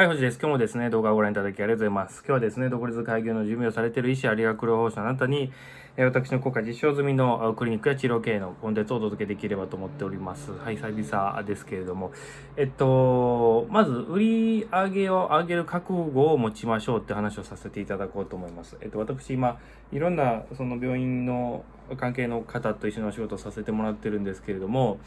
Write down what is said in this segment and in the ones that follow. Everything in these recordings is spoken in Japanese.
はい、星です。今日もですね、動画をご覧いただきありがとうございます。今日はですね、独立開業の準備をされている医師あ理学療法士のあなたに、え私の国家実証済みのクリニックや治療経営のコンテンツをお届けできればと思っております。はい、久々ですけれども。えっと、まず、売り上げを上げる覚悟を持ちましょうって話をさせていただこうと思います。えっと、私今、いろんなその病院の関係の方と一緒にお仕事をさせてもらってるんですけれども、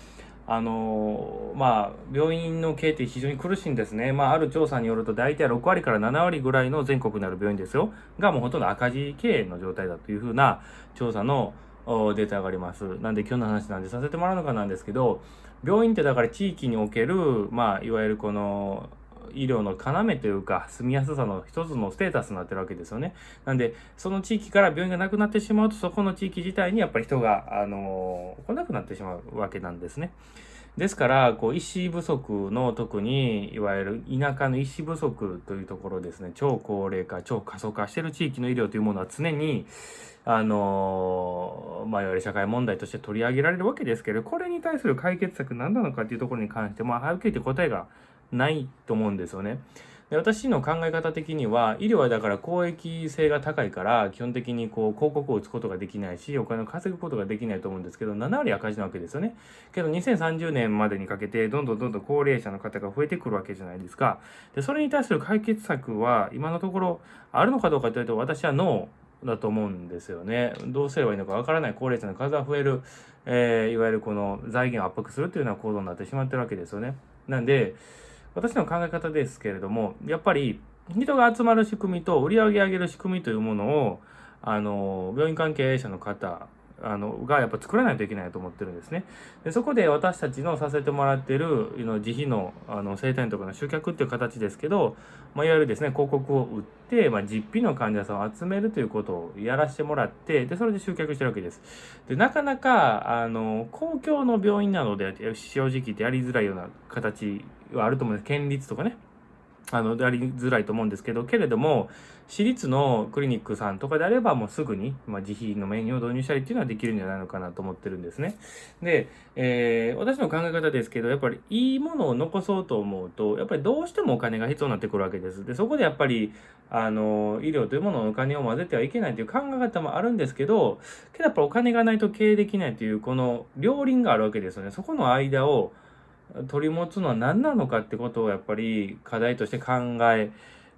あのまあ、病院の経営って非常に苦しいんですね。まあ、ある調査によると、大体6割から7割ぐらいの全国にある病院ですよ、がもうほとんど赤字経営の状態だというふうな調査のデータがあります。なんで今日の話なんでさせてもらうのかなんですけど、病院ってだから地域における、まあ、いわゆるこの、医療の要というか、住みやすさの一つのステータスになってるわけですよね。なんで、その地域から病院がなくなってしまうと、そこの地域自体にやっぱり人が、あの来なくなってしまうわけなんですね。ですから、こう、医師不足の特に、いわゆる田舎の医師不足というところですね、超高齢化、超過疎化している地域の医療というものは常に、あのまあ、いわゆる社会問題として取り上げられるわけですけど、これに対する解決策何なのかっていうところに関して、まあ、はっきり言って答えがないと思うんですよね。で私の考え方的には医療はだから公益性が高いから基本的にこう広告を打つことができないしお金を稼ぐことができないと思うんですけど7割赤字なわけですよねけど2030年までにかけてどんどんどんどん高齢者の方が増えてくるわけじゃないですかでそれに対する解決策は今のところあるのかどうかというと私はノーだと思うんですよね。どうすればいいのかわからない高齢者の数が増える、えー、いわゆるこの財源を圧迫するというような行動になってしまってるわけですよね。なんで、私の考え方ですけれども、やっぱり人が集まる仕組みと売り上げ上げる仕組みというものを、あの、病院関係者の方あのがやっぱ作らないといけないと思ってるんですね。でそこで私たちのさせてもらってる自費のあの生体院とかの集客っていう形ですけど、まあ、いわゆるですね広告を売って、まあ、実費の患者さんを集めるということをやらせてもらってでそれで集客してるわけです。でなかなかあの公共の病院なので正直言ってやりづらいような形はあると思うんです県立とかね。あの、やりづらいと思うんですけど、けれども、私立のクリニックさんとかであれば、もうすぐに、まあ、自費のメニューを導入したりっていうのはできるんじゃないのかなと思ってるんですね。で、えー、私の考え方ですけど、やっぱりいいものを残そうと思うと、やっぱりどうしてもお金が必要になってくるわけです。で、そこでやっぱり、あの、医療というもののお金を混ぜてはいけないという考え方もあるんですけど、けどやっぱお金がないと経営できないという、この両輪があるわけですよね。そこの間を、取り持つのは何なのかってことをやっぱり課題として考え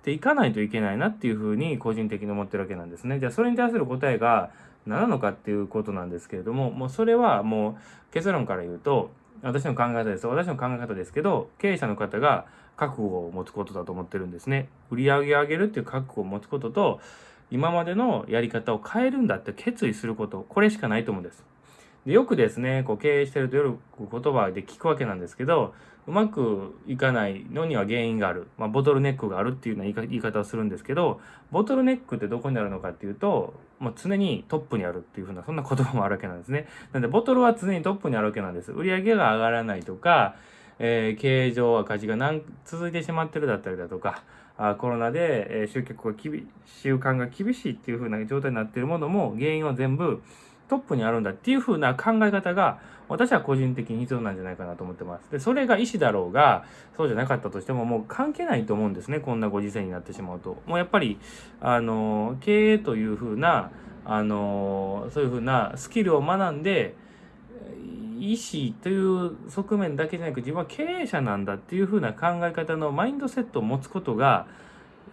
ていかないといけないなっていうふうに個人的に思ってるわけなんですね。じゃあそれに対する答えが何なのかっていうことなんですけれども、もうそれはもう結論から言うと、私の考え方です。私の考え方ですけど、経営者の方が覚悟を持つことだと思ってるんですね。売り上げを上げるっていう覚悟を持つことと、今までのやり方を変えるんだって決意すること、これしかないと思うんです。でよくですね、こう経営してるとよく言葉で聞くわけなんですけど、うまくいかないのには原因がある。まあ、ボトルネックがあるっていうような言い方をするんですけど、ボトルネックってどこにあるのかっていうと、もう常にトップにあるっていうふうな、そんな言葉もあるわけなんですね。なんで、ボトルは常にトップにあるわけなんです。売上が上がらないとか、えー、経営上赤字が何続いてしまってるだったりだとか、あコロナで、えー、集客が厳習慣が厳しいっていう風な状態になっているものも原因は全部トップにあるんだっていう風な考え方が私は個人的に必要なんじゃないかなと思ってます。で、それが医師だろうが、そうじゃなかったとしてももう関係ないと思うんですね。こんなご時世になってしまうと。もうやっぱり、あの、経営という風な、あの、そういう風なスキルを学んで、医師という側面だけじゃなく自分は経営者なんだっていう風な考え方のマインドセットを持つことが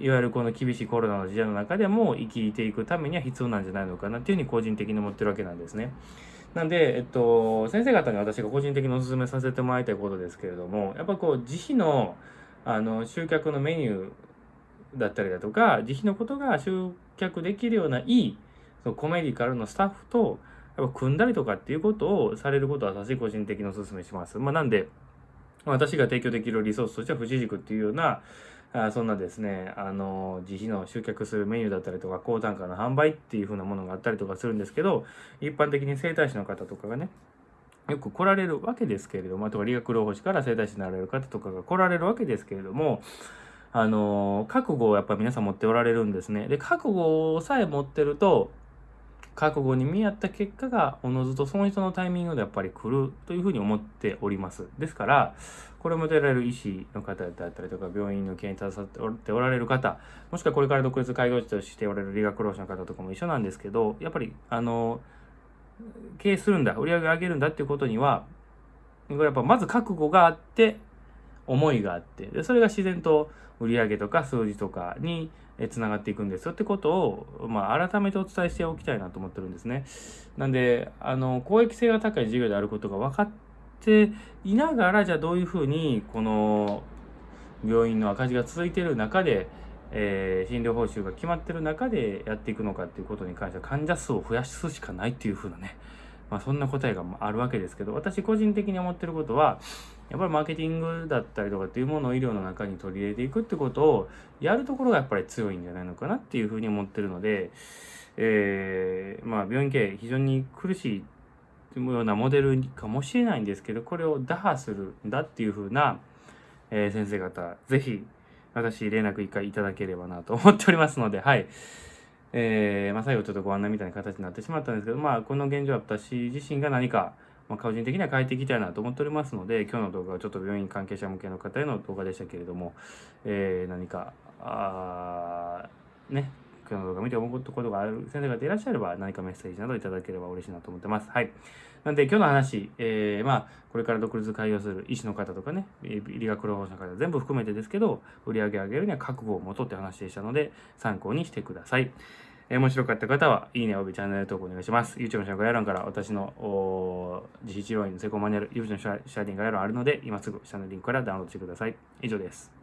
いわゆるこの厳しいコロナの時代の中でも生きていくためには必要なんじゃないのかなっていうふうに個人的に思ってるわけなんですね。なんで、えっと、先生方に私が個人的にお勧めさせてもらいたいことですけれども、やっぱこう、自費の、あの、集客のメニューだったりだとか、自費のことが集客できるようないい、そのコメディカルのスタッフと、やっぱ組んだりとかっていうことをされることは私個人的にお勧めします。まあ、なんで、私が提供できるリソースとしては、富士塾っていうような、あそんなですね、あの、自費の集客するメニューだったりとか、高単価の販売っていう風なものがあったりとかするんですけど、一般的に整体師の方とかがね、よく来られるわけですけれども、あとは理学療法士から整体師になられる方とかが来られるわけですけれども、あの、覚悟をやっぱ皆さん持っておられるんですね。で、覚悟さえ持ってると、覚悟に見合った結果がおのずとその人のタイミングでやっぱり来るというふうに思っております。ですからこれを求められる医師の方だったりとか病院の経営に携わっておられる方もしくはこれから独立開業師としておられる理学労使の方とかも一緒なんですけどやっぱりあの経営するんだ売り上げ上げるんだっていうことにはこれやっぱまず覚悟があって思いがあってでそれが自然と売り上げとか数字とかにつながっていくんですよってことを、まあ、改めてお伝えしておきたいなと思ってるんですね。なんであの公益性が高い事業であることが分かっていながらじゃあどういうふうにこの病院の赤字が続いている中で、えー、診療報酬が決まってる中でやっていくのかっていうことに関しては患者数を増やすしかないっていうふうなねまあ、そんな答えがあるわけですけど私個人的に思ってることはやっぱりマーケティングだったりとかっていうものを医療の中に取り入れていくってことをやるところがやっぱり強いんじゃないのかなっていうふうに思ってるので、えー、まあ病院経営非常に苦しいようなモデルかもしれないんですけどこれを打破するんだっていうふうな、えー、先生方是非私連絡一回いただければなと思っておりますのではい。えーまあ、最後ちょっとご案内みたいな形になってしまったんですけど、まあ、この現状は私自身が何か、まあ、個人的には変えていきたいなと思っておりますので今日の動画はちょっと病院関係者向けの方への動画でしたけれども、えー、何かあね今日の動画見て思うことがある先生方いらっしゃれば何かメッセージなどいただければ嬉しいなと思ってます。はい。なんで今日の話、えー、まあこれから独立開業する医師の方とかね、理学療法士の方全部含めてですけど、売り上げ上げるには覚悟を持とうって話でしたので、参考にしてください。えー、面白かった方は、いいねおよびチャンネル登録お願いします。YouTube の紹介欄から私の自費治療院の成功マニュアル、YouTube のシャーディング概要欄あるので、今すぐ下のリンクからダウンロードしてください。以上です。